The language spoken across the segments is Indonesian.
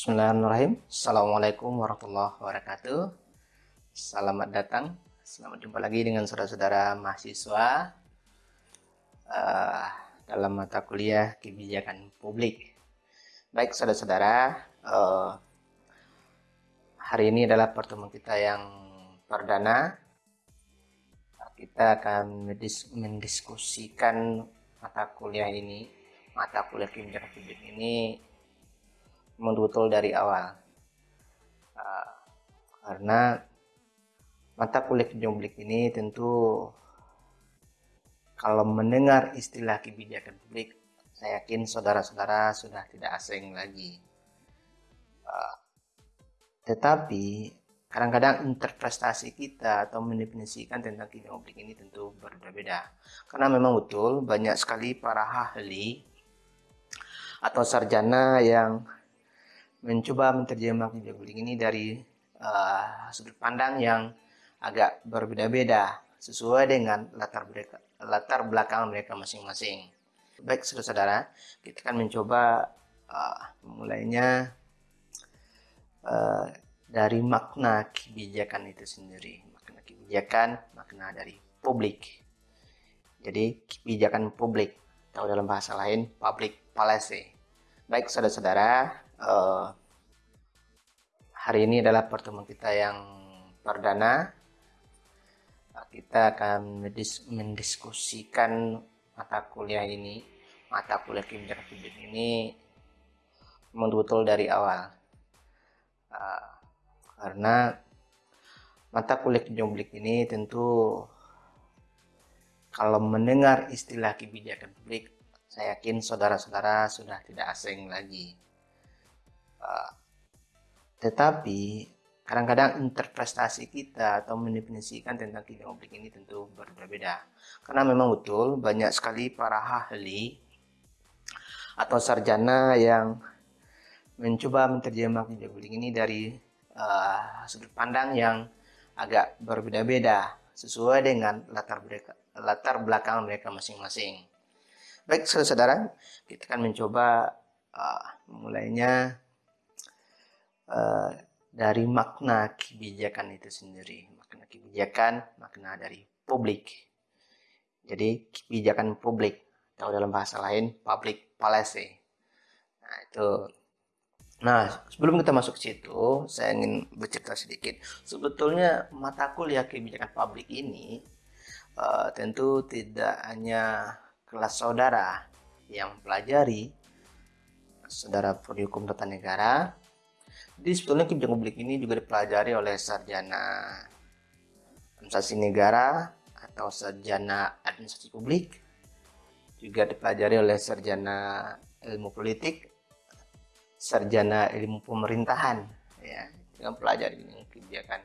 Bismillahirrahmanirrahim. Assalamualaikum warahmatullahi wabarakatuh. Selamat datang. Selamat jumpa lagi dengan saudara-saudara mahasiswa uh, Dalam mata kuliah kebijakan publik. Baik saudara-saudara uh, Hari ini adalah pertemuan kita yang perdana. Kita akan mendiskusikan mata kuliah ini Mata kuliah kebijakan publik ini betul dari awal. Uh, karena mata kuliah publik ini tentu kalau mendengar istilah kebijakan publik saya yakin saudara-saudara sudah tidak asing lagi. Uh, tetapi kadang-kadang interpretasi kita atau mendefinisikan tentang kebijakan publik ini tentu berbeda. Karena memang betul banyak sekali para ahli atau sarjana yang mencoba menerjemahkan kebijakan ini dari uh, sudut pandang yang agak berbeda-beda sesuai dengan latar mereka, latar belakang mereka masing-masing. Baik saudara-saudara, kita akan mencoba uh, mulainya uh, dari makna kebijakan itu sendiri, makna kebijakan, makna dari publik. Jadi kebijakan publik atau dalam bahasa lain public policy. Baik saudara-saudara, uh, hari ini adalah pertemuan kita yang perdana. Kita akan mendiskusikan mata kuliah ini, mata kuliah kebijakan publik ini betul dari awal. Uh, karena mata kuliah kebijakan publik ini tentu kalau mendengar istilah kebijakan publik, saya yakin saudara-saudara sudah tidak asing lagi tetapi kadang-kadang interpretasi kita atau mendefinisikan tentang kebijakan publik ini tentu berbeda. Karena memang betul banyak sekali para ahli atau sarjana yang mencoba menerjemahkan kebijakan publik ini dari uh, sudut pandang yang agak berbeda-beda sesuai dengan latar mereka, latar belakang mereka masing-masing. Baik, saudara-saudara, kita akan mencoba uh, mulainya uh, dari makna kebijakan itu sendiri. Makna kebijakan makna dari publik. Jadi kebijakan publik. Atau dalam bahasa lain public policy. Nah itu. Nah sebelum kita masuk ke situ saya ingin bercerita sedikit. Sebetulnya mata kuliah kebijakan publik ini uh, tentu tidak hanya kelas saudara yang pelajari saudara prodi hukum tata negara jadi sebetulnya kebijakan publik ini juga dipelajari oleh sarjana administrasi negara atau sarjana administrasi publik, juga dipelajari oleh sarjana ilmu politik, sarjana ilmu pemerintahan, ya, dengan pelajari kebijakan.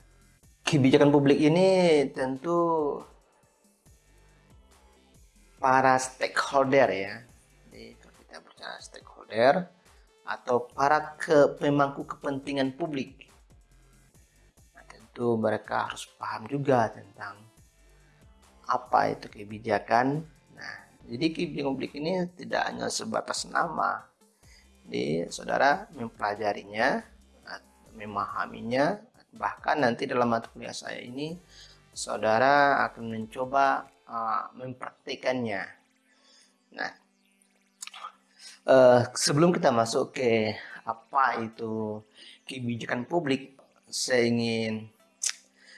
Kebijakan publik ini tentu para stakeholder ya. Jadi kalau kita bicara stakeholder, atau para ke pemangku kepentingan publik. Nah, tentu mereka harus paham juga tentang apa itu kebijakan. Nah, jadi kebijakan publik ini tidak hanya sebatas nama. Jadi saudara mempelajarinya, memahaminya, bahkan nanti dalam mata kuliah saya ini saudara akan mencoba uh, mempraktikannya. Nah, Uh, sebelum kita masuk ke apa itu kebijakan publik, saya ingin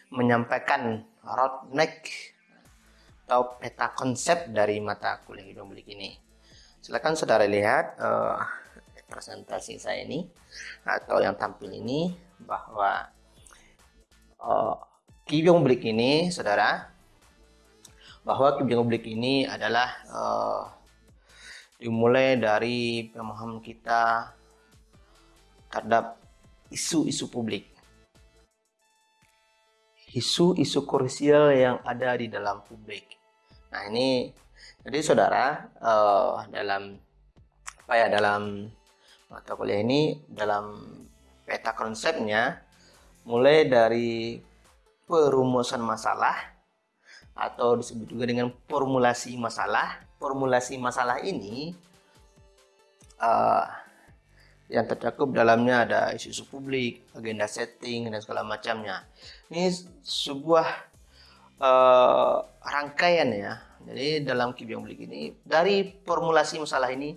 menyampaikan roadmap atau peta konsep dari mata kuliah hidup publik ini. Silakan saudara lihat uh, presentasi saya ini atau yang tampil ini bahwa uh, kebijakan publik ini, saudara, bahwa kebijakan publik ini adalah uh, dimulai dari pemahaman kita terhadap isu-isu publik. Isu-isu krusial yang ada di dalam publik. Nah ini jadi saudara uh, dalam apa ya dalam mata kuliah ini dalam peta konsepnya mulai dari perumusan masalah atau disebut juga dengan formulasi masalah formulasi masalah ini uh, yang tercakup dalamnya ada isu-isu publik, agenda setting dan segala macamnya. Ini sebuah uh, rangkaian ya. Jadi dalam kebijakan publik ini dari formulasi masalah ini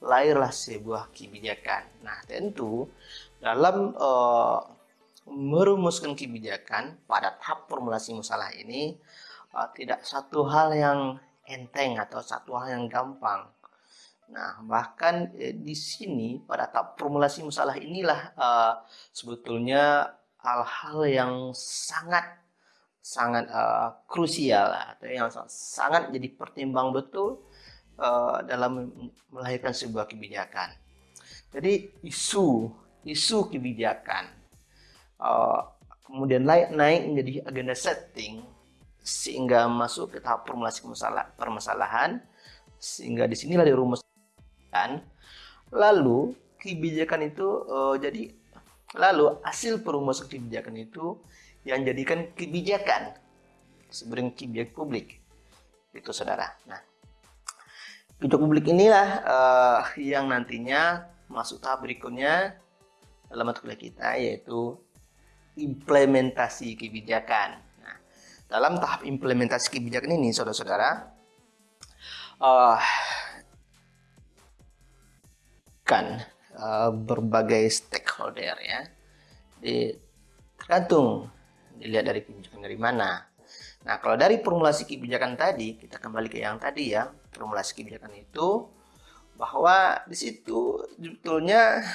lahirlah sebuah kebijakan. Nah tentu dalam uh, merumuskan kebijakan pada tahap formulasi masalah ini uh, tidak satu hal yang enteng atau satu hal yang gampang Nah, bahkan eh, di sini pada tahap formulasi masalah inilah uh, sebetulnya hal-hal yang sangat sangat uh, krusial atau yang sangat jadi pertimbang betul uh, dalam melahirkan sebuah kebijakan. Jadi isu isu kebijakan uh, kemudian naik naik menjadi agenda setting sehingga masuk ke tahap formulasi permasalahan sehingga di sinilah dirumus kebijakan lalu kebijakan itu uh, jadi lalu hasil perumusan kebijakan itu yang jadikan kebijakan sebenarnya kebijakan publik. Itu saudara. Nah kebijakan publik inilah uh, yang nantinya masuk tahap berikutnya dalam kita yaitu implementasi kebijakan dalam tahap implementasi kebijakan ini saudara-saudara uh, melibatkan uh, berbagai stakeholder ya. Di, tergantung dilihat dari kebijakan dari mana. Nah, kalau dari formulasi kebijakan tadi, kita kembali ke yang tadi ya, formulasi kebijakan itu bahwa di situ sebetulnya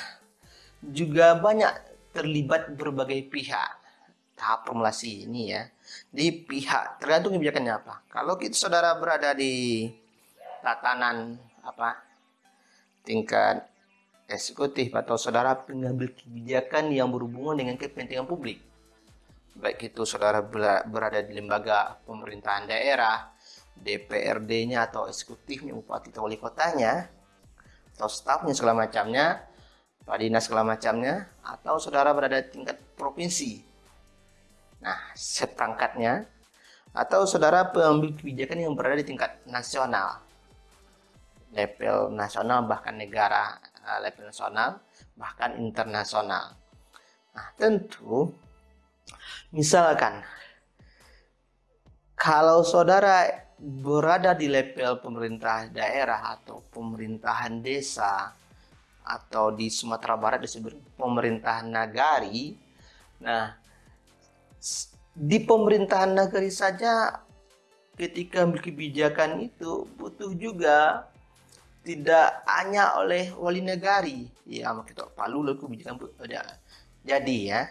juga banyak terlibat berbagai pihak tahap formulasi ini ya di pihak tergantung kebijakannya apa kalau kita saudara berada di tatanan apa tingkat eksekutif atau saudara pengambil kebijakan yang berhubungan dengan kepentingan publik. Baik itu saudara berada di lembaga pemerintahan daerah, DPRD-nya atau eksekutifnya, bupati atau wali kotanya, atau stafnya segala macamnya, Pak Dinas segala macamnya, atau saudara berada di tingkat provinsi. Nah, seperangkatnya, atau saudara pengambil kebijakan yang berada di tingkat nasional, level nasional bahkan negara uh, level nasional bahkan internasional. Nah, tentu misalkan kalau saudara berada di level pemerintah daerah atau pemerintahan desa atau di Sumatera Barat disebut pemerintahan nagari. Nah, di pemerintahan nagari saja ketika kebijakan itu butuh juga tidak hanya oleh wali negari. Ya kita palu lalu kebijakan ada jadi ya.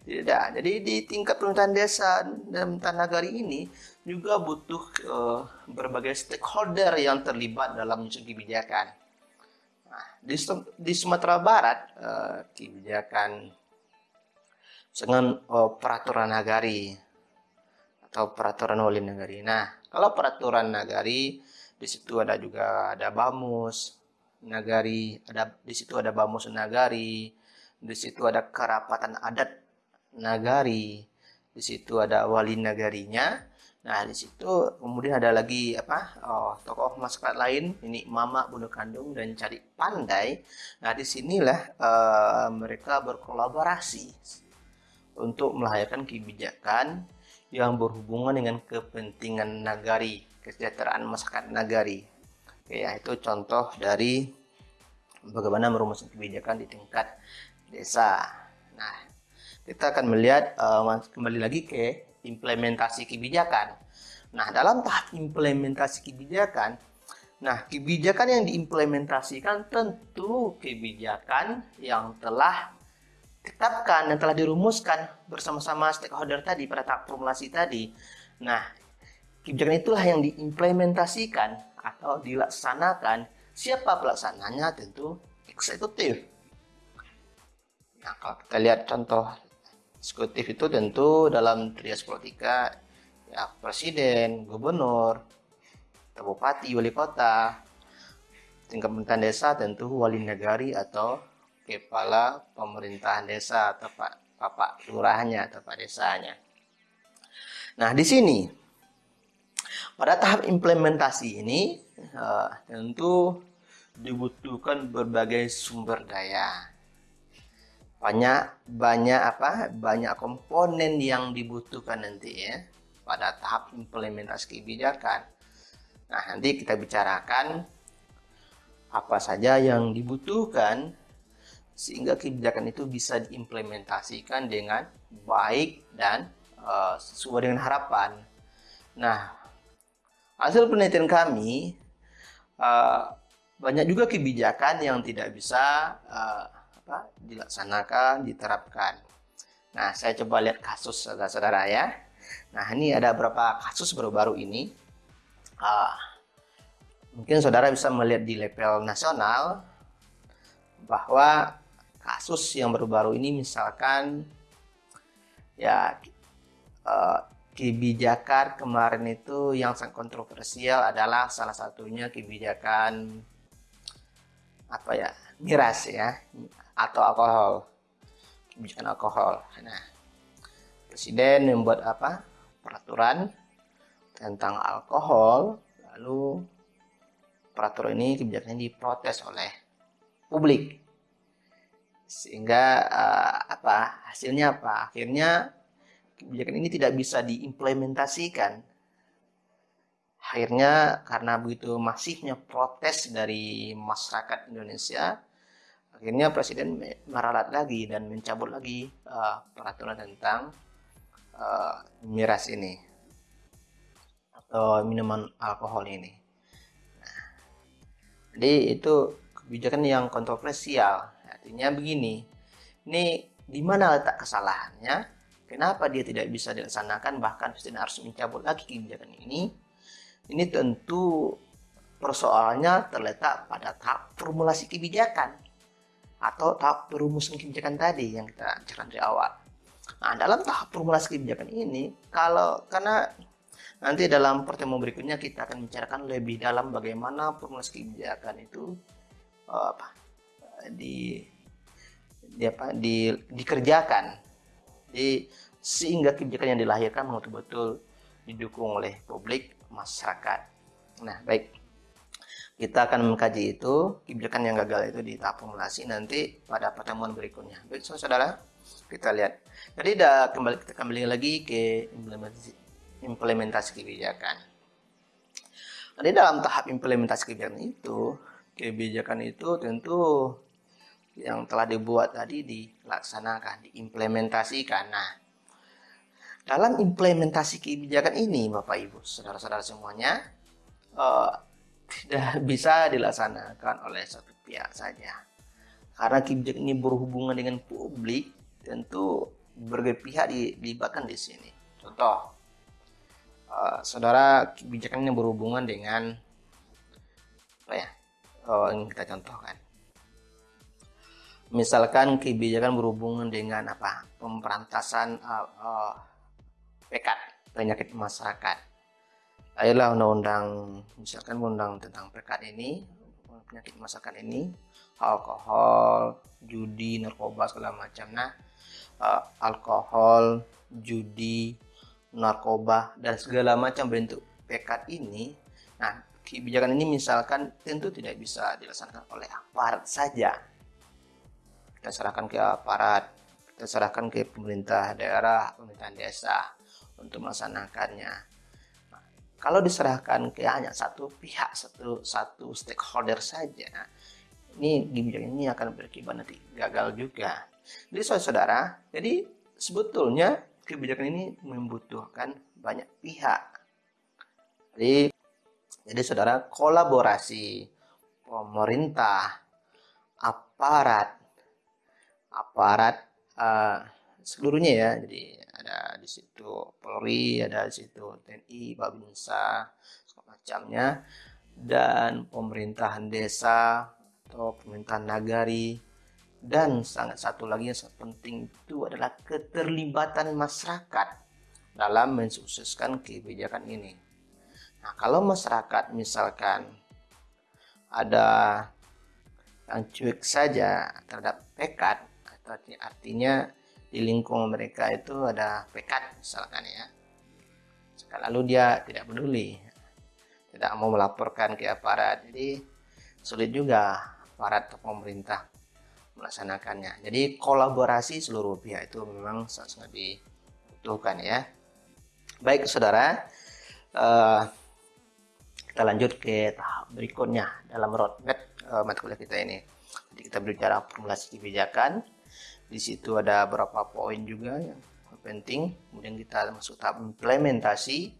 Tidak jadi di tingkat pemerintahan desa dan tanah negari ini juga butuh uh, berbagai stakeholder yang terlibat dalam menyusun kebijakan. Nah, di, di Sumatera Barat uh, kebijakan dengan uh, peraturan nagari atau peraturan wali negari nah kalau peraturan nagari di situ ada juga ada Bamus Nagari, ada di situ ada Bamus Nagari, di situ ada kerapatan adat Nagari, di situ ada wali nagarinya. Nah, di situ kemudian ada lagi apa? Oh, tokoh masyarakat lain, ini mama bunuh kandung dan cari pandai. Nah, di sinilah uh, mereka berkolaborasi untuk melahirkan kebijakan yang berhubungan dengan kepentingan nagari kesejahteraan masyarakat nagari. Oke, ya, itu contoh dari bagaimana merumuskan kebijakan di tingkat desa. Nah, kita akan melihat uh, kembali lagi ke implementasi kebijakan. Nah, dalam tahap implementasi kebijakan, nah kebijakan yang diimplementasikan tentu kebijakan yang telah ditetapkan dan telah dirumuskan bersama-sama stakeholder tadi pada tahap formulasi tadi. Nah, Kebijakan itulah yang diimplementasikan atau dilaksanakan. Siapa pelaksananya? Tentu eksekutif. Nah, kalau kita lihat contoh eksekutif itu tentu dalam trias politika ya presiden, gubernur, bupati, wali kota, tingkat pemerintahan desa tentu wali negari atau kepala pemerintahan desa atau pak bapak lurahnya atau pak desanya. Nah, di sini pada tahap implementasi ini uh, tentu dibutuhkan berbagai sumber daya. Banyak banyak apa? Banyak komponen yang dibutuhkan nanti ya pada tahap implementasi kebijakan. Nah, nanti kita bicarakan apa saja yang dibutuhkan sehingga kebijakan itu bisa diimplementasikan dengan baik dan uh, sesuai dengan harapan. Nah, hasil penelitian kami uh, banyak juga kebijakan yang tidak bisa uh, apa, dilaksanakan, diterapkan. Nah, saya coba lihat kasus saudara-saudara ya. Nah, ini ada beberapa kasus baru-baru ini. Uh, mungkin saudara bisa melihat di level nasional bahwa kasus yang baru-baru ini misalkan ya uh, kebijakan kemarin itu yang sangat kontroversial adalah salah satunya kebijakan apa ya miras ya atau alkohol kebijakan alkohol. Nah presiden membuat apa? Peraturan tentang alkohol lalu peraturan ini kebijakan ini diprotes oleh publik sehingga uh, apa hasilnya apa? Akhirnya kebijakan ini tidak bisa diimplementasikan. Akhirnya karena begitu masifnya protes dari masyarakat Indonesia akhirnya presiden meralat lagi dan mencabut lagi uh, peraturan tentang uh, miras ini atau minuman alkohol ini. Nah, jadi itu kebijakan yang kontroversial artinya begini ini di mana letak kesalahannya? Kenapa dia tidak bisa dilaksanakan? Bahkan presiden harus mencabut lagi kebijakan ini. Ini tentu persoalannya terletak pada tahap formulasi kebijakan atau tahap perumusan kebijakan tadi yang kita bicarakan dari awal. Nah, dalam tahap formulasi kebijakan ini, kalau karena nanti dalam pertemuan berikutnya kita akan bicarakan lebih dalam bagaimana formulasi kebijakan itu uh, apa di di apa di dikerjakan di sehingga kebijakan yang dilahirkan betul-betul didukung oleh publik masyarakat. Nah, baik. Kita akan mengkaji itu, kebijakan yang gagal itu di tahap formulasi nanti pada pertemuan berikutnya. Baik, saudara, kita lihat. Jadi dah kembali kita kembali lagi ke implementasi, implementasi kebijakan. Jadi dalam tahap implementasi kebijakan itu, kebijakan itu tentu yang telah dibuat tadi dilaksanakan, diimplementasikan. Nah, dalam implementasi kebijakan ini, Bapak Ibu, saudara-saudara semuanya, uh, tidak bisa dilaksanakan oleh satu pihak saja. Karena kebijakan ini berhubungan dengan publik, tentu berbagai pihak dilibatkan di sini. Contoh, uh, saudara kebijakan ini berhubungan dengan apa ya? Oh, ini kita contohkan. Misalkan kebijakan berhubungan dengan apa? Pemberantasan uh, uh, pekat penyakit masyarakat. Ayolah undang-undang misalkan undang tentang pekat ini penyakit masyarakat ini alkohol judi narkoba segala macam. Nah uh, alkohol judi narkoba dan segala macam bentuk pekat ini nah kebijakan ini misalkan tentu tidak bisa dilaksanakan oleh aparat saja kita serahkan ke aparat kita serahkan ke pemerintah daerah pemerintahan desa untuk melaksanakannya. Nah, kalau diserahkan ke hanya satu pihak, satu satu stakeholder saja, ini kebijakan ini akan berakibat nanti gagal juga. Jadi saudara, jadi sebetulnya kebijakan ini membutuhkan banyak pihak. Jadi, jadi saudara kolaborasi pemerintah, aparat, aparat uh, seluruhnya ya. Jadi ada di situ Polri, ada di situ TNI, Babinsa, macamnya dan pemerintahan desa atau pemerintahan nagari dan sangat satu lagi yang sangat penting itu adalah keterlibatan masyarakat dalam mensukseskan kebijakan ini. Nah, kalau masyarakat misalkan ada yang cuek saja terhadap pekat, artinya di lingkungan mereka itu ada pekat misalkan ya lalu dia tidak peduli tidak mau melaporkan ke aparat jadi sulit juga aparat atau pemerintah melaksanakannya. Jadi kolaborasi seluruh pihak itu memang sangat-sangat dibutuhkan ya. Baik saudara, uh, kita lanjut ke tahap berikutnya dalam roadmap uh, mata kuliah kita ini. Jadi kita berbicara formulasi kebijakan. Di situ ada beberapa poin juga yang penting. Kemudian kita masuk tahap implementasi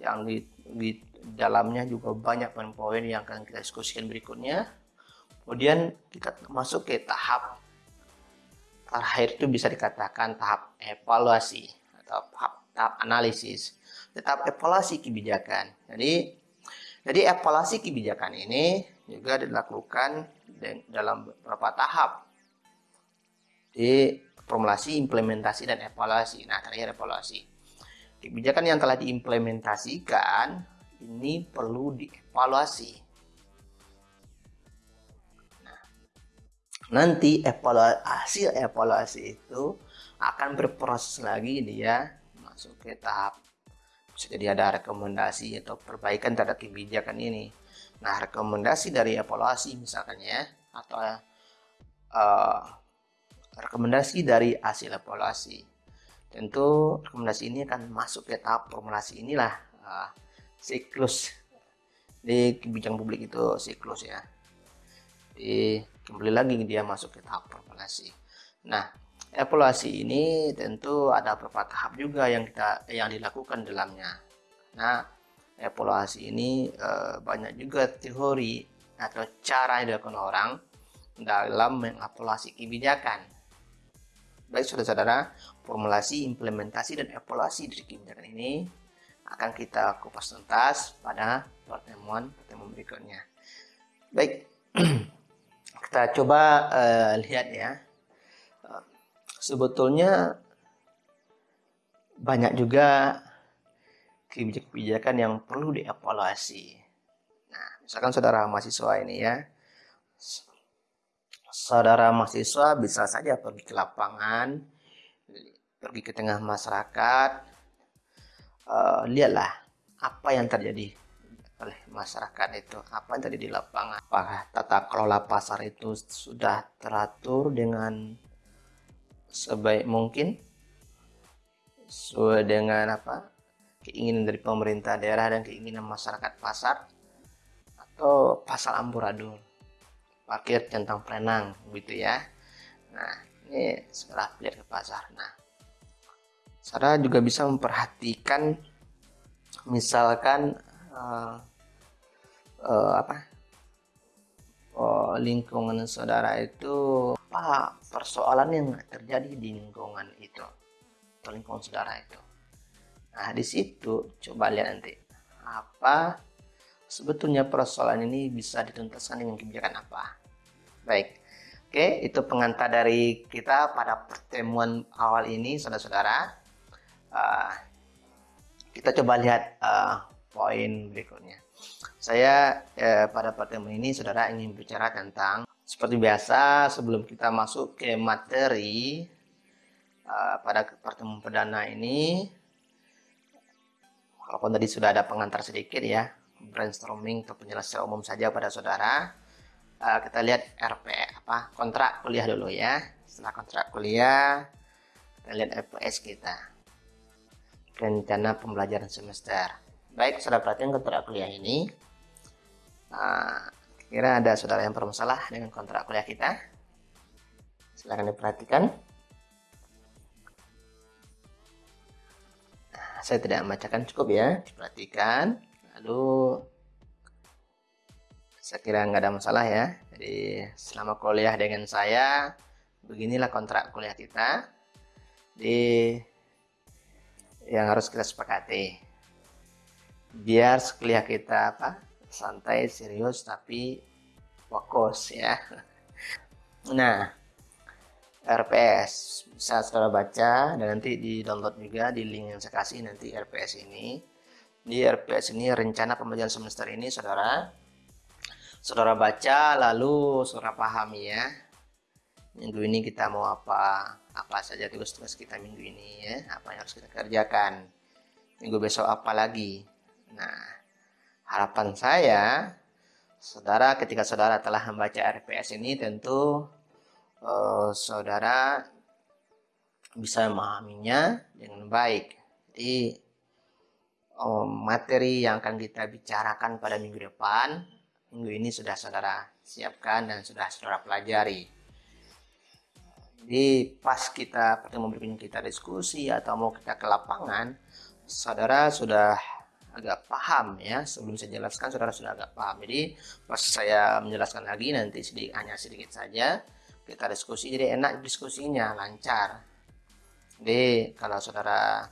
yang di, di dalamnya juga banyak poin-poin yang akan kita diskusikan berikutnya. Kemudian kita masuk ke tahap terakhir itu bisa dikatakan tahap evaluasi atau tahap, tahap analisis, tahap evaluasi kebijakan. Jadi jadi evaluasi kebijakan ini juga dilakukan dalam beberapa tahap. Di formulasi, implementasi, dan evaluasi. Nah, terakhir evaluasi. Kebijakan yang telah diimplementasikan ini perlu dievaluasi. Nah, nanti evaluasi, hasil evaluasi itu akan berproses lagi dia masuk ke tahap bisa jadi ada rekomendasi atau perbaikan terhadap kebijakan ini. Nah, rekomendasi dari evaluasi misalkan ya atau uh, rekomendasi dari hasil evaluasi. Tentu rekomendasi ini akan masuk ke tahap formulasi inilah uh, siklus di kebijakan publik itu siklus ya. Di kembali lagi dia masuk ke tahap formulasi. Nah, evaluasi ini tentu ada beberapa tahap juga yang kita yang dilakukan dalamnya. Nah, evaluasi ini e, banyak juga teori atau cara yang dilakukan orang dalam mengevaluasi kebijakan Baik saudara-saudara, formulasi, implementasi, dan evaluasi dari kebijakan ini akan kita kupas tuntas pada pertemuan-pertemuan berikutnya. Baik, kita coba uh, lihat ya. sebetulnya banyak juga kebijakan-kebijakan yang perlu dievaluasi. Nah, misalkan saudara mahasiswa ini ya, saudara mahasiswa bisa saja pergi ke lapangan, pergi ke tengah masyarakat, uh, lihatlah apa yang terjadi oleh masyarakat itu, apa yang terjadi di lapangan. Apakah tata kelola pasar itu sudah teratur dengan sebaik mungkin, sesuai dengan apa? Keinginan dari pemerintah daerah dan keinginan masyarakat pasar, atau pasal amburadul parkir centang perenang gitu ya. Nah ini setelah lihat ke pasar. Nah saudara juga bisa memperhatikan misalkan uh, uh, apa? Uh, lingkungan saudara itu apa persoalan yang terjadi di lingkungan itu atau lingkungan saudara itu. Nah di situ coba lihat nanti apa sebetulnya persoalan ini bisa dituntaskan dengan kebijakan apa. Baik, oke itu pengantar dari kita pada pertemuan awal ini saudara-saudara. Uh, kita coba lihat uh, poin berikutnya. Saya uh, pada pertemuan ini saudara ingin bicara tentang seperti biasa sebelum kita masuk ke materi uh, pada pertemuan perdana ini walaupun tadi sudah ada pengantar sedikit ya brainstorming atau penjelasan umum saja pada saudara. Uh, kita lihat RP apa kontrak kuliah dulu ya. Setelah kontrak kuliah, kita lihat FPS kita. Rencana pembelajaran semester. Baik, saudara perhatian kontrak kuliah ini. Uh, kira ada saudara yang bermasalah dengan kontrak kuliah kita? Silahkan diperhatikan. Saya tidak membacakan cukup ya, diperhatikan lalu saya kira nggak ada masalah ya. Jadi selama kuliah dengan saya beginilah kontrak kuliah kita. Di yang harus kita sepakati biar kuliah kita apa santai serius tapi fokus ya. Nah RPS bisa saudara baca dan nanti di download juga di link yang saya kasih nanti RPS ini di RPS ini rencana pembelajaran semester ini saudara. Saudara baca lalu saudara pahami ya. Minggu ini kita mau apa apa saja tugas-tugas kita minggu ini ya apa yang harus kita kerjakan. Minggu besok apa lagi? Nah harapan saya Saudara, ketika saudara telah membaca RPS ini, tentu uh, saudara bisa memahaminya dengan baik. Jadi, uh, materi yang akan kita bicarakan pada minggu depan, minggu ini sudah saudara siapkan dan sudah saudara pelajari. Jadi, pas kita pertemuan berikutnya kita diskusi atau mau kita ke lapangan, saudara sudah agak paham ya. Sebelum saya jelaskan saudara sudah agak paham. Jadi pas saya menjelaskan lagi nanti sedikit hanya sedikit saja kita diskusi. Jadi enak diskusinya lancar. Jadi kalau saudara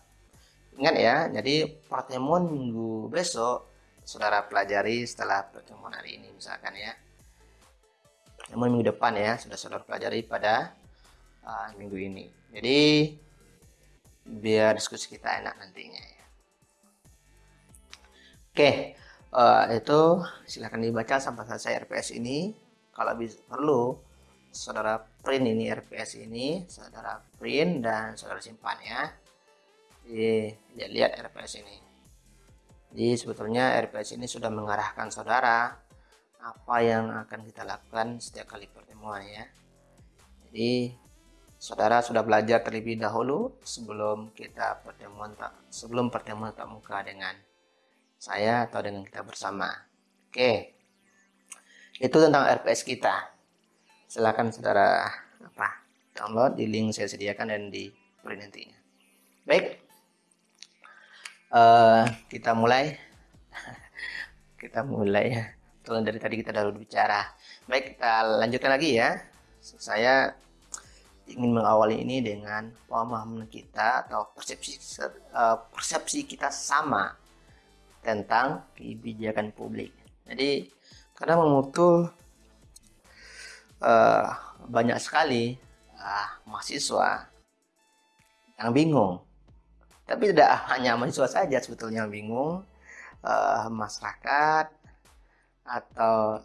ingat ya jadi pertemuan minggu besok saudara pelajari setelah pertemuan hari ini misalkan ya pertemuan minggu depan ya sudah saudara pelajari pada uh, minggu ini jadi biar diskusi kita enak nantinya ya. Oke, uh, itu silahkan dibaca sampai selesai RPS ini. Kalau bisa, perlu, saudara print ini RPS ini, saudara print dan saudara simpan ya. Jadi, ya, lihat RPS ini. Jadi sebetulnya RPS ini sudah mengarahkan saudara apa yang akan kita lakukan setiap kali pertemuan ya. Jadi saudara sudah belajar terlebih dahulu sebelum kita pertemuan tak sebelum pertemuan tak muka dengan saya atau dengan kita bersama. Oke. Itu tentang RPS kita. Silakan saudara apa? Download di link saya sediakan dan di print nantinya. Baik. Uh, kita mulai. kita mulai ya. Tuh dari tadi kita sudah bicara. Baik, kita lanjutkan lagi ya. Saya ingin mengawali ini dengan pemahaman kita atau persepsi uh, persepsi kita sama tentang kebijakan publik. Jadi karena memutul uh, banyak sekali uh, mahasiswa yang bingung. Tapi tidak hanya mahasiswa saja sebetulnya bingung, uh, masyarakat atau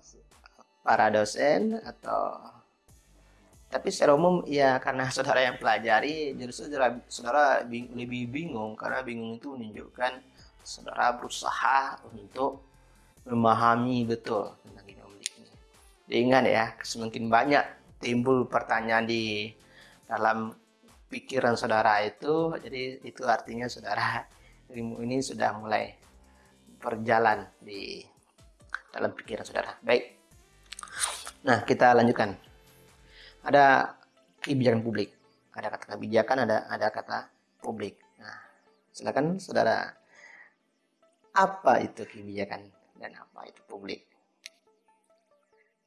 para dosen atau tapi secara umum ya karena saudara yang pelajari justru saudara, saudara bing, lebih bingung karena bingung itu menunjukkan saudara berusaha untuk memahami betul tentang genomik ini. Ingat ya, semakin banyak timbul pertanyaan di dalam pikiran saudara itu, jadi itu artinya saudara ilmu ini sudah mulai berjalan di dalam pikiran saudara. Baik. Nah, kita lanjutkan. Ada kebijakan publik. Ada kata kebijakan, ada ada kata publik. Nah, silakan saudara apa itu kebijakan dan apa itu publik?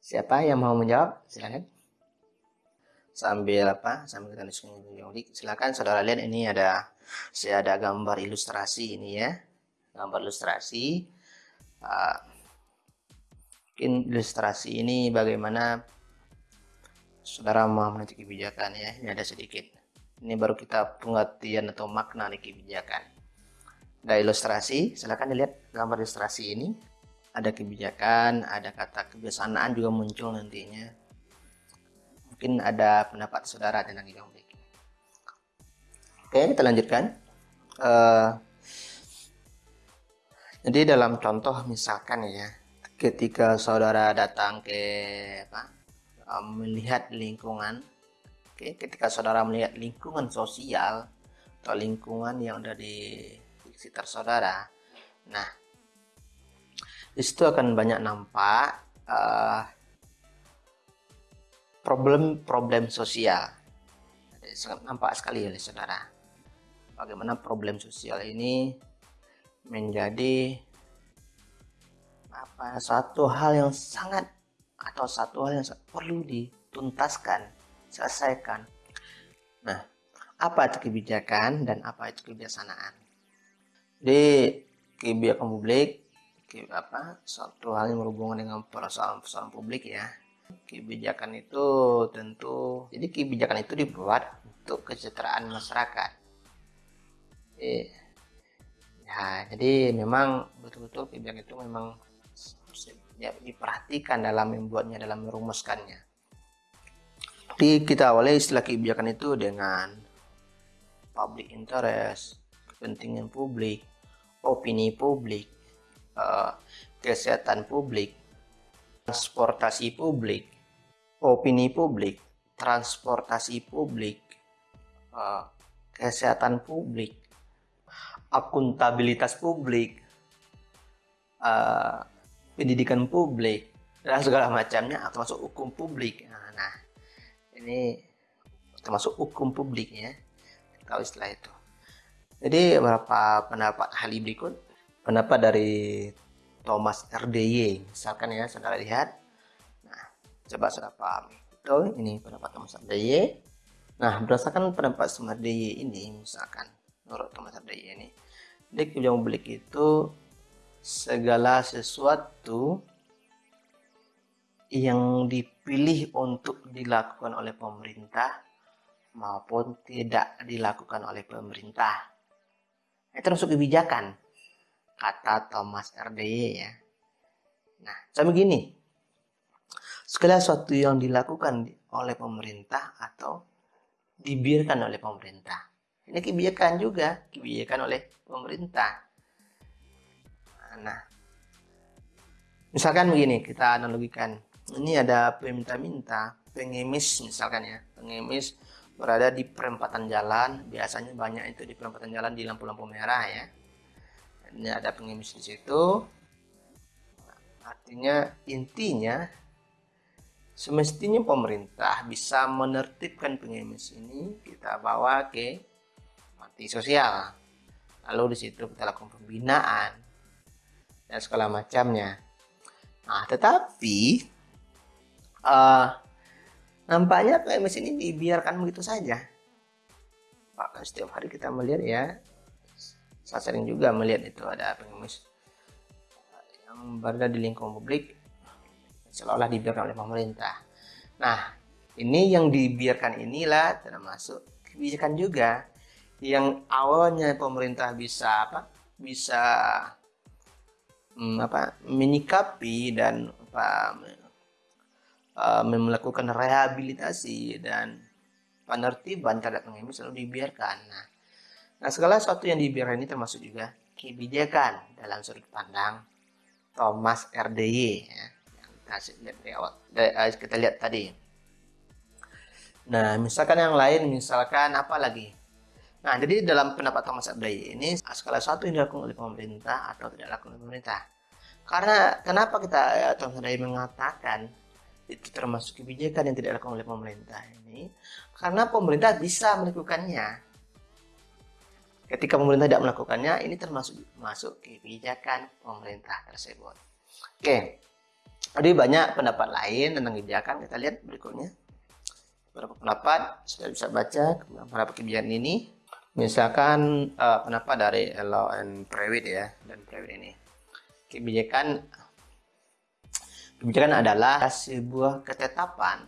Siapa yang mau menjawab? Silakan. Sambil apa? Sambil kita silakan saudara lihat ini ada saya ada gambar ilustrasi ini ya. Gambar ilustrasi. Uh, mungkin ilustrasi ini bagaimana saudara memahami kebijakan ya. Ini ada sedikit. Ini baru kita pengertian atau makna dari kebijakan ada ilustrasi silahkan dilihat gambar ilustrasi ini ada kebijakan ada kata kebiasaan juga muncul nantinya mungkin ada pendapat saudara tentang ini oke kita lanjutkan uh, jadi dalam contoh misalkan ya ketika saudara datang ke apa uh, melihat lingkungan oke ketika saudara melihat lingkungan sosial atau lingkungan yang ada di sekitar saudara. Nah, di situ akan banyak nampak uh, problem-problem sosial. Sangat nampak sekali oleh saudara. Bagaimana problem sosial ini menjadi apa satu hal yang sangat atau satu hal yang perlu dituntaskan, selesaikan. Nah, apa itu kebijakan dan apa itu kebiasaan? Jadi kebijakan publik apa satu hal yang berhubungan dengan persoalan-persoalan publik ya kebijakan itu tentu jadi kebijakan itu dibuat untuk kesejahteraan masyarakat. Jadi, ya jadi memang betul-betul kebijakan itu memang ya, diperhatikan dalam membuatnya dalam merumuskannya. Jadi kita awali istilah kebijakan itu dengan public interest kepentingan publik opini publik, uh, kesehatan publik, transportasi publik, opini publik, transportasi publik, uh, kesehatan publik, akuntabilitas publik, uh, pendidikan publik, dan segala macamnya termasuk hukum publik. Nah, nah ini termasuk hukum publik ya. Tahu istilah itu. Jadi beberapa pendapat ahli berikut. Pendapat dari Thomas RDY. Misalkan ya, saudara lihat. Nah, coba saudara pahami. Betul, ini pendapat Thomas RDY. Nah, berdasarkan pendapat Thomas RDY ini, misalkan, menurut Thomas RDY ini, di kebijakan publik itu segala sesuatu yang dipilih untuk dilakukan oleh pemerintah maupun tidak dilakukan oleh pemerintah itu termasuk kebijakan kata Thomas RDY ya. Nah sama gini. Segala sesuatu yang dilakukan oleh pemerintah atau dibiarkan oleh pemerintah. Ini kebijakan juga kebijakan oleh pemerintah. Nah misalkan begini kita analogikan. Ini ada peminta-minta pengemis misalkan ya. Pengemis berada di perempatan jalan biasanya banyak itu di perempatan jalan di lampu-lampu merah ya ini ada pengemis di situ. Artinya intinya semestinya pemerintah bisa menertibkan pengemis ini kita bawa ke panti sosial. Lalu di situ kita lakukan pembinaan dan segala macamnya. Nah tetapi uh, nampaknya PMS ini dibiarkan begitu saja. Setiap hari kita melihat ya saya sering juga melihat itu ada pengemis yang berada di lingkungan publik seolah-olah dibiarkan oleh pemerintah nah ini yang dibiarkan inilah termasuk kebijakan juga yang awalnya pemerintah bisa apa bisa hmm, apa menyikapi dan apa uh, melakukan rehabilitasi dan penertiban terhadap pengemis selalu dibiarkan. Nah, nah segala sesuatu yang dibiarkan ini termasuk juga kebijakan dalam sudut pandang Thomas RDY ya, yang dari, uh, kita lihat tadi. Nah, misalkan yang lain, misalkan apa lagi? Nah, jadi dalam pendapat Thomas RDY ini segala sesuatu yang dilakukan oleh pemerintah atau tidak dilakukan oleh pemerintah. Karena kenapa kita ya, Thomas RDY mengatakan itu termasuk kebijakan yang tidak dilakukan oleh pemerintah ini karena pemerintah bisa melakukannya ketika pemerintah tidak melakukannya ini termasuk masuk kebijakan pemerintah tersebut. Oke jadi banyak pendapat lain tentang kebijakan. Kita lihat berikutnya. Beberapa pendapat sudah bisa baca beberapa kebijakan ini. Misalkan uh, pendapat dari Law and Private ya dan Private ini. Kebijakan Kebijakan adalah sebuah ketetapan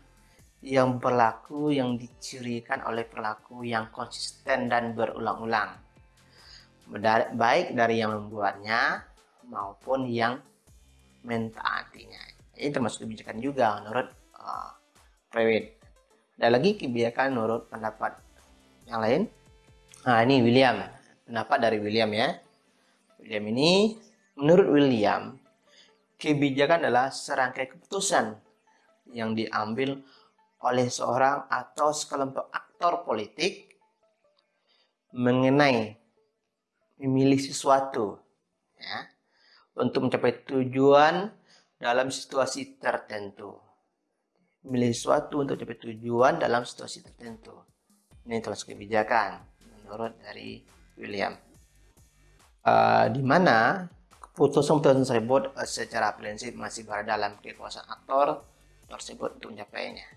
yang berlaku yang dicirikan oleh perilaku yang konsisten dan berulang-ulang. Baik dari yang membuatnya maupun yang mentaatinya. Ini termasuk kebijakan juga menurut uh, Prewitt. Ada lagi kebijakan menurut pendapat yang lain. Nah ini William. Pendapat dari William ya. William ini menurut William kebijakan adalah serangkai keputusan yang diambil oleh seorang atau sekelompok aktor politik mengenai memilih sesuatu ya, untuk mencapai tujuan dalam situasi tertentu. Memilih sesuatu untuk mencapai tujuan dalam situasi tertentu. Ini termasuk kebijakan menurut dari William. Uh, di mana Putusan-putusan tersebut eh, secara prinsip masih berada dalam kekuasaan aktor tersebut untuk mencapainya.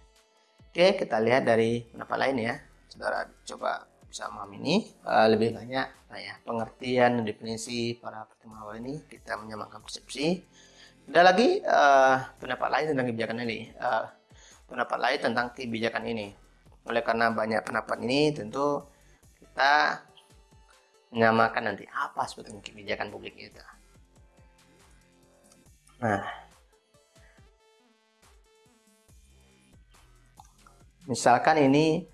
Oke, kita lihat dari pendapat lain ya. Saudara coba bisa memahami ini uh, lebih banyak nah ya, pengertian dan definisi para pertemuan ini kita menyamakan persepsi. Ada lagi uh, pendapat lain tentang kebijakan ini. Uh, pendapat lain tentang kebijakan ini. Oleh karena banyak pendapat ini tentu kita menyamakan nanti apa sebetulnya kebijakan publik itu. Nah, misalkan ini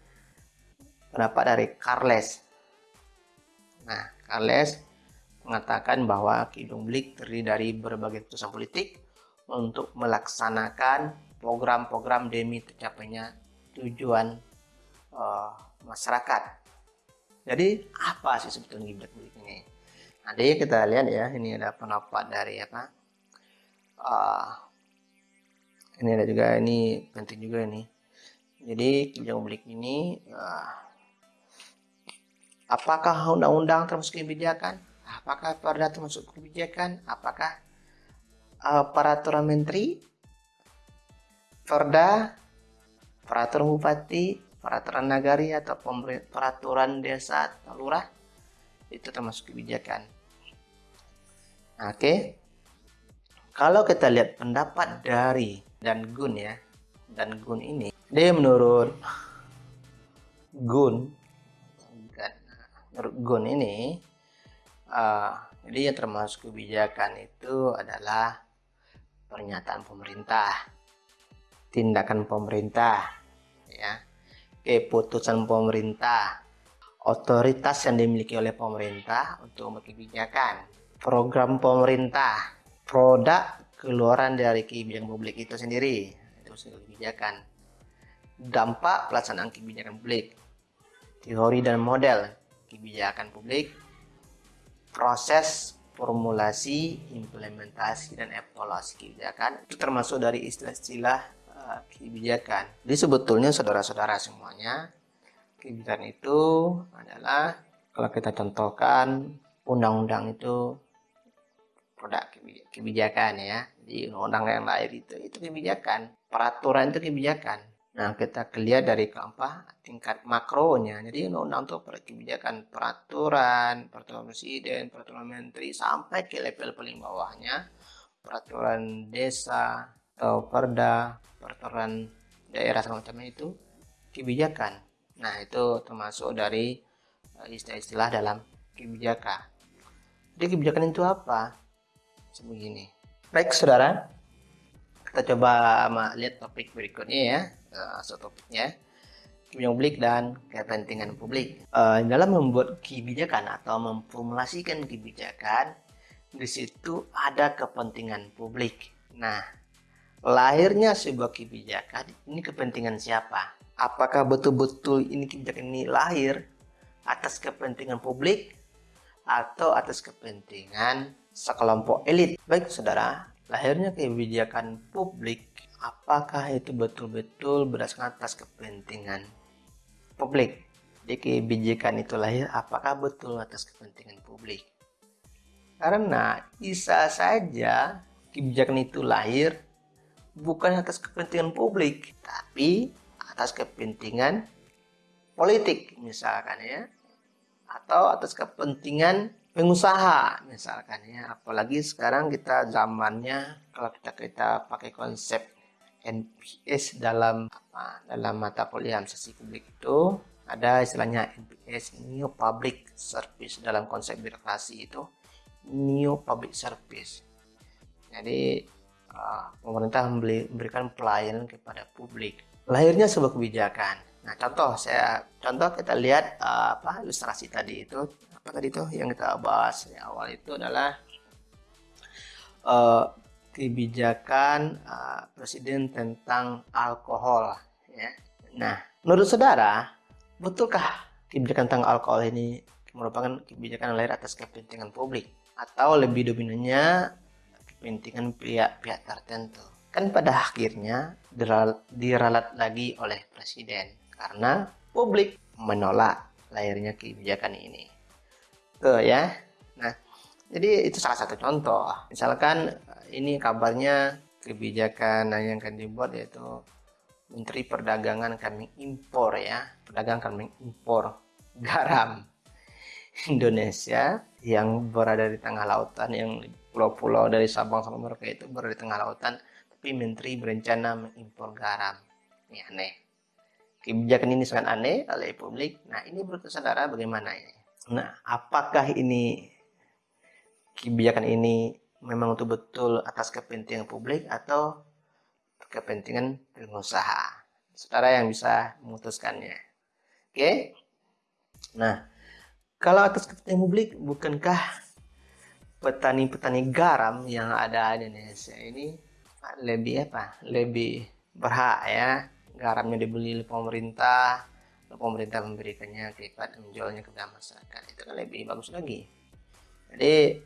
pendapat dari Carles. Nah, Carles mengatakan bahwa Kidung Blik terdiri dari berbagai putusan politik untuk melaksanakan program-program demi tercapainya tujuan uh, masyarakat. Jadi apa sih sebetulnya kiblat publik ini? Nanti kita lihat ya, ini ada pendapat dari apa? Uh, ini ada juga ini penting juga ini. Jadi kebijakan publik ini uh, apakah undang-undang termasuk kebijakan? Apakah perda termasuk kebijakan? Apakah uh, peraturan menteri, perda, peraturan bupati, peraturan nagari atau peraturan desa atau lurah itu termasuk kebijakan. Oke, okay. kalau kita lihat pendapat dari dan Gun ya, dan Gun ini, dia menurut Gun, Gun ini, uh, jadi yang termasuk kebijakan itu adalah pernyataan pemerintah, tindakan pemerintah, ya, keputusan pemerintah, otoritas yang dimiliki oleh pemerintah untuk kebijakan, program pemerintah, produk keluaran dari kebijakan publik itu sendiri, itu kebijakan, dampak pelaksanaan kebijakan publik, teori dan model kebijakan publik, proses formulasi, implementasi, dan evaluasi kebijakan itu termasuk dari istilah-istilah uh, kebijakan. Jadi sebetulnya saudara-saudara semuanya, kebijakan itu adalah kalau kita contohkan undang-undang itu produk kebijakan ya. Jadi undang-undang yang lahir itu itu kebijakan, peraturan itu kebijakan. Nah, kita lihat dari apa tingkat makronya. Jadi undang-undang itu kebijakan peraturan, peraturan presiden, peraturan menteri sampai ke level paling bawahnya peraturan desa atau perda, peraturan daerah semacam itu kebijakan. Nah, itu termasuk dari eh, istilah-istilah dalam kebijakan. Jadi kebijakan itu apa? Sebegini. Baik, saudara. Kita coba lihat topik berikutnya ya uh, publik dan kepentingan publik. Uh, dalam membuat kebijakan atau memformulasikan kebijakan di situ ada kepentingan publik. Nah lahirnya sebuah kebijakan ini kepentingan siapa? Apakah betul-betul ini kebijakan ini lahir atas kepentingan publik atau atas kepentingan sekelompok elit? Baik saudara lahirnya kebijakan publik apakah itu betul-betul berdasarkan atas kepentingan publik? Jadi kebijakan itu lahir apakah betul atas kepentingan publik? Karena bisa saja kebijakan itu lahir bukan atas kepentingan publik tapi atas kepentingan politik misalkan ya. Atau atas kepentingan pengusaha misalkan ya. Apalagi sekarang kita zamannya kalau kita kita pakai konsep NPS dalam apa dalam mata kuliah sesi publik itu ada istilahnya NPS New Public Service dalam konsep birokrasi itu New Public Service. Jadi uh, pemerintah memberikan pelayanan kepada publik. Lahirnya sebuah kebijakan. Nah contoh saya contoh kita lihat uh, apa ilustrasi tadi itu apa tadi itu yang kita bahas di awal itu adalah uh, kebijakan uh, presiden tentang alkohol ya. Nah, menurut saudara, betulkah kebijakan tentang alkohol ini merupakan kebijakan lahir atas kepentingan publik atau lebih dominannya kepentingan pihak-pihak tertentu? Kan pada akhirnya diralat lagi oleh presiden karena publik menolak lahirnya kebijakan ini. Tuh ya. Jadi itu salah satu contoh. Misalkan ini kabarnya kebijakan yang akan dibuat yaitu Menteri Perdagangan kami impor ya pedagang kami impor garam Indonesia yang berada di tengah lautan yang pulau-pulau dari Sabang sampai Merauke itu berada di tengah lautan tapi Menteri berencana mengimpor garam. Ini aneh. Kebijakan ini sangat aneh oleh publik. Nah ini menurut saudara bagaimana ini? Nah apakah ini kebijakan ini memang betul-betul atas kepentingan publik atau kepentingan pengusaha. Saudara yang bisa memutuskannya. Oke. Nah, kalau atas kepentingan publik, bukankah petani-petani garam yang ada di Indonesia ini lebih apa lebih berhak ya garamnya dibeli oleh pemerintah pemerintah memberikannya kepada menjualnya kepada masyarakat itu kan lebih bagus lagi jadi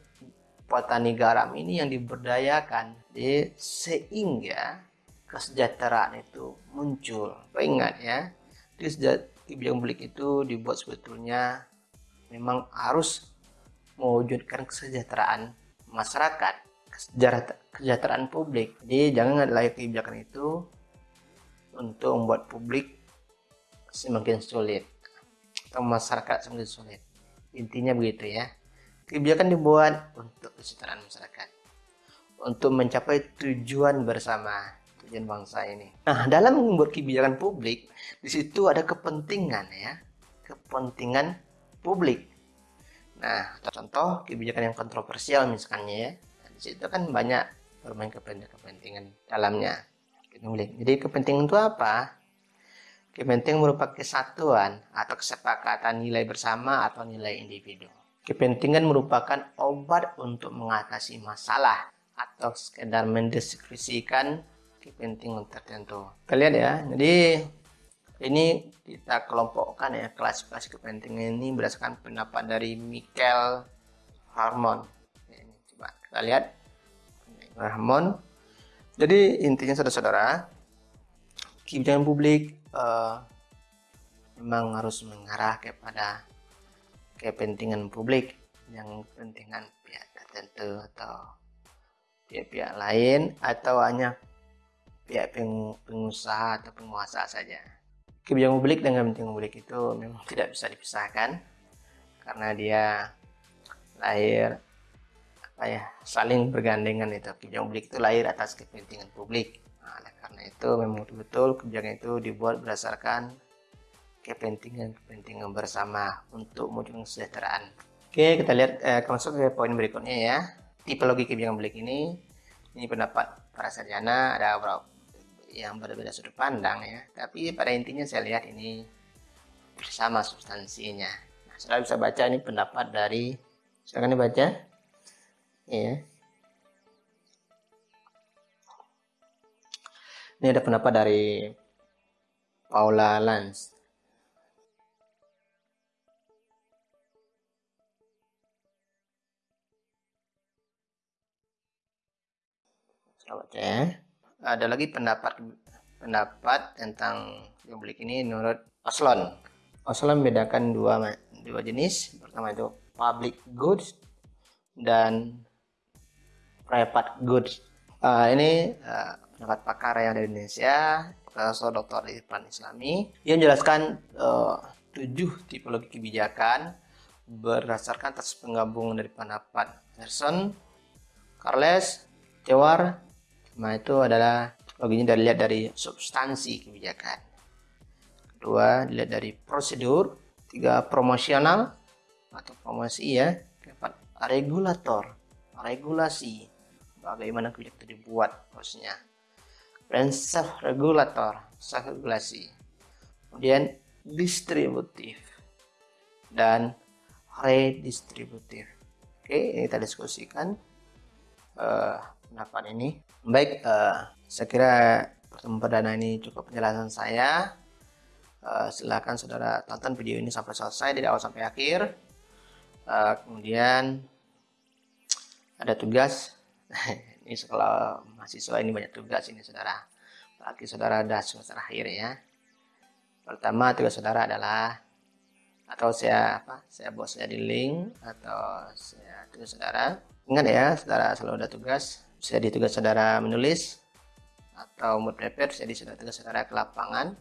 petani garam ini yang diberdayakan. Jadi sehingga kesejahteraan itu muncul. Ingat ya di kebijakan publik itu dibuat sebetulnya memang harus mewujudkan kesejahteraan masyarakat kesejahteraan publik. Jadi jangan layak kebijakan itu untuk membuat publik semakin sulit atau masyarakat semakin sulit. Intinya begitu ya kebijakan dibuat untuk kesejahteraan masyarakat untuk mencapai tujuan bersama tujuan bangsa ini. Nah, dalam membuat kebijakan publik, di situ ada kepentingan ya, kepentingan publik. Nah, contoh kebijakan yang kontroversial misalnya ya, nah, di situ kan banyak bermain kepentingan dalamnya. Jadi kepentingan itu apa? Kepentingan merupakan kesatuan atau kesepakatan nilai bersama atau nilai individu. Kepentingan merupakan obat untuk mengatasi masalah atau sekedar mendeskripsikan kepentingan tertentu. Kalian ya, jadi ini kita kelompokkan ya klasifikasi kepentingan ini berdasarkan pendapat dari Michael Harmon. Ini coba kita lihat Harmon. Jadi intinya saudara-saudara, kebijakan publik uh, memang harus mengarah kepada kepentingan publik yang kepentingan pihak tertentu atau pihak-pihak lain atau hanya pihak pengusaha atau penguasa saja. Kebijakan publik dengan kepentingan publik itu memang tidak bisa dipisahkan karena dia lahir apa ya saling bergandengan itu kebijakan publik itu lahir atas kepentingan publik. Nah, karena itu memang betul-betul kebijakan itu dibuat berdasarkan kepentingan-kepentingan bersama untuk mewujudkan kesejahteraan. Oke, kita lihat eh, ke poin berikutnya ya. Tipologi kebijakan publik ini. Ini pendapat para sarjana ada yang berbeda sudut pandang ya. Tapi pada intinya saya lihat ini bersama substansinya. Nah, saudara bisa baca ini pendapat dari silakan dibaca. Ya ini ada pendapat dari Paula Lans ya ada lagi pendapat pendapat tentang publik ini menurut Oslon. Oslon membedakan dua dua jenis. Pertama itu public goods dan private goods. Uh, ini uh, pendapat pakar yang dari Indonesia, Profesor Dr. Irfan Islami, yang menjelaskan uh, tujuh tipologi kebijakan berdasarkan atas penggabungan dari pendapat Gerson, Carles, Cewar, Nah itu adalah loginya dari lihat dari substansi kebijakan. Kedua dilihat dari prosedur. Tiga promosional atau promosi ya. Keempat regulator, regulasi. Bagaimana kebijakan itu dibuat prosesnya. Dan self regulator, self regulasi. Kemudian distributif dan redistributif. Oke, ini kita diskusikan uh, pendapat ini. Baik, uh, saya kira pertemuan perdana ini cukup penjelasan saya. Uh, silakan saudara tonton video ini sampai selesai dari awal sampai akhir. Uh, kemudian ada tugas. ini sekolah mahasiswa ini banyak tugas ini saudara. Apalagi saudara ada semester akhir ya. Pertama tugas saudara adalah atau saya apa? Saya buat saya di link atau saya tugas saudara. Ingat ya, saudara selalu ada tugas jadi tugas saudara menulis atau mood prepare jadi sudah tugas saudara ke lapangan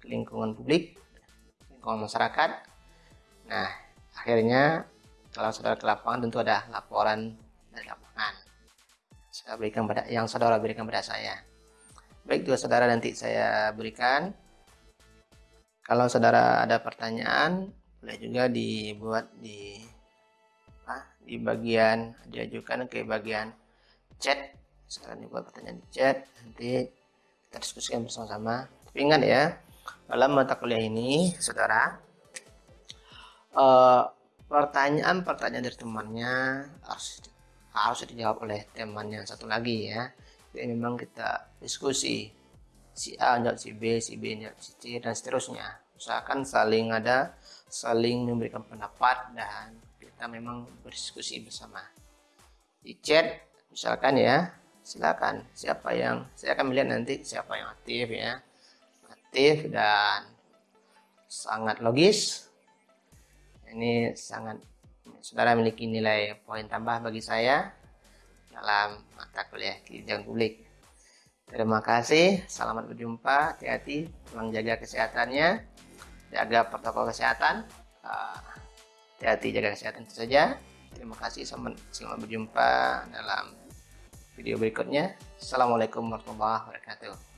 ke lingkungan publik lingkungan masyarakat. Nah akhirnya kalau saudara ke lapangan tentu ada laporan dari lapangan. Saya berikan pada yang saudara berikan pada saya. Baik tugas saudara nanti saya berikan. Kalau saudara ada pertanyaan boleh juga dibuat di di bagian diajukan ke bagian chat. Sekarang juga pertanyaan di chat. Nanti kita diskusikan bersama-sama. Tapi ingat ya dalam mata kuliah ini saudara pertanyaan-pertanyaan dari temannya harus harus dijawab oleh teman yang satu lagi ya. Jadi memang kita diskusi si A jawab si B si B jawab si C dan seterusnya. Usahakan saling ada saling memberikan pendapat dan kita memang berdiskusi bersama. Di chat misalkan ya silakan. Siapa yang saya akan melihat nanti siapa yang aktif ya. Aktif dan sangat logis. Ini sangat saudara memiliki nilai poin tambah bagi saya dalam mata kuliah kebijakan publik. Terima kasih selamat berjumpa hati-hati tolong jaga kesehatannya jaga protokol kesehatan. Ah, hati-hati jaga kesehatan itu saja. Terima kasih selamat, selamat berjumpa dalam video berikutnya. Assalamualaikum warahmatullahi wabarakatuh